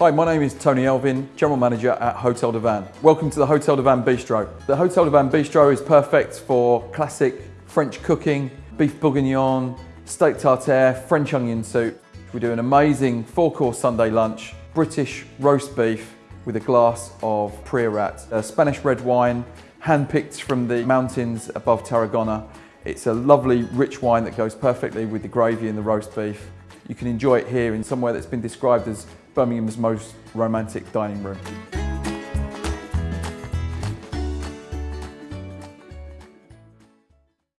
Hi, my name is Tony Elvin, General Manager at Hotel du Vin. Welcome to the Hotel du Vin Bistro. The Hotel du Vin Bistro is perfect for classic French cooking, beef bourguignon, steak tartare, French onion soup. We do an amazing four-course Sunday lunch, British roast beef with a glass of Priorat, a Spanish red wine, hand-picked from the mountains above Tarragona. It's a lovely, rich wine that goes perfectly with the gravy and the roast beef. You can enjoy it here in somewhere that's been described as Birmingham's most romantic dining room.